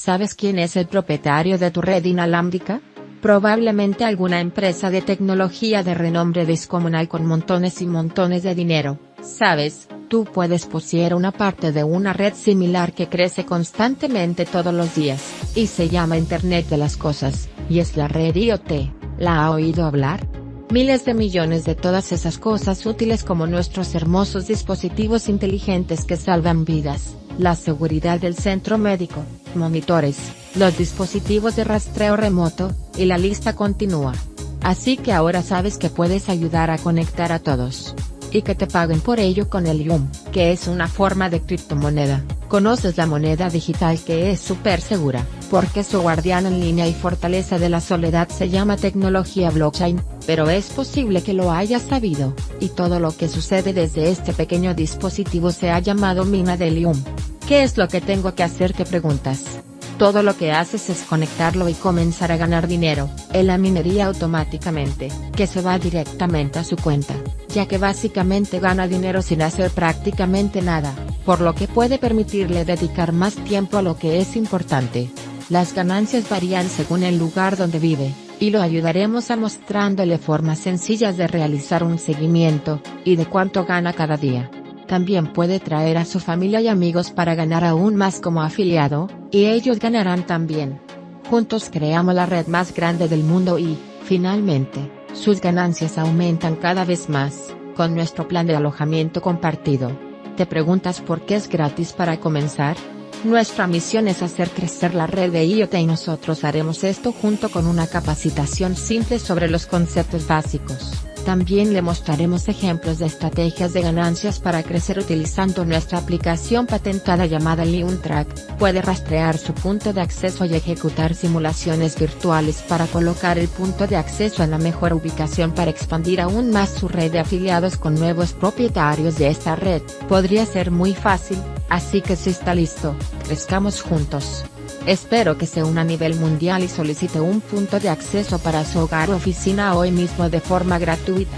¿Sabes quién es el propietario de tu red inalámbrica? Probablemente alguna empresa de tecnología de renombre descomunal con montones y montones de dinero, ¿sabes? Tú puedes poseer una parte de una red similar que crece constantemente todos los días, y se llama Internet de las Cosas, y es la red IoT, ¿la ha oído hablar? Miles de millones de todas esas cosas útiles como nuestros hermosos dispositivos inteligentes que salvan vidas, la seguridad del centro médico, monitores, los dispositivos de rastreo remoto, y la lista continúa. Así que ahora sabes que puedes ayudar a conectar a todos. Y que te paguen por ello con el IUM, que es una forma de criptomoneda. Conoces la moneda digital que es súper segura, porque su guardián en línea y fortaleza de la soledad se llama tecnología blockchain, pero es posible que lo hayas sabido, y todo lo que sucede desde este pequeño dispositivo se ha llamado mina del IUM. ¿Qué es lo que tengo que hacer? Te preguntas. Todo lo que haces es conectarlo y comenzar a ganar dinero, en la minería automáticamente, que se va directamente a su cuenta, ya que básicamente gana dinero sin hacer prácticamente nada, por lo que puede permitirle dedicar más tiempo a lo que es importante. Las ganancias varían según el lugar donde vive, y lo ayudaremos a mostrándole formas sencillas de realizar un seguimiento, y de cuánto gana cada día. También puede traer a su familia y amigos para ganar aún más como afiliado, y ellos ganarán también. Juntos creamos la red más grande del mundo y, finalmente, sus ganancias aumentan cada vez más, con nuestro plan de alojamiento compartido. ¿Te preguntas por qué es gratis para comenzar? Nuestra misión es hacer crecer la red de IoT y nosotros haremos esto junto con una capacitación simple sobre los conceptos básicos. También le mostraremos ejemplos de estrategias de ganancias para crecer utilizando nuestra aplicación patentada llamada Track. Puede rastrear su punto de acceso y ejecutar simulaciones virtuales para colocar el punto de acceso en la mejor ubicación para expandir aún más su red de afiliados con nuevos propietarios de esta red. Podría ser muy fácil, así que si está listo, crezcamos juntos. Espero que se una a nivel mundial y solicite un punto de acceso para su hogar o oficina hoy mismo de forma gratuita.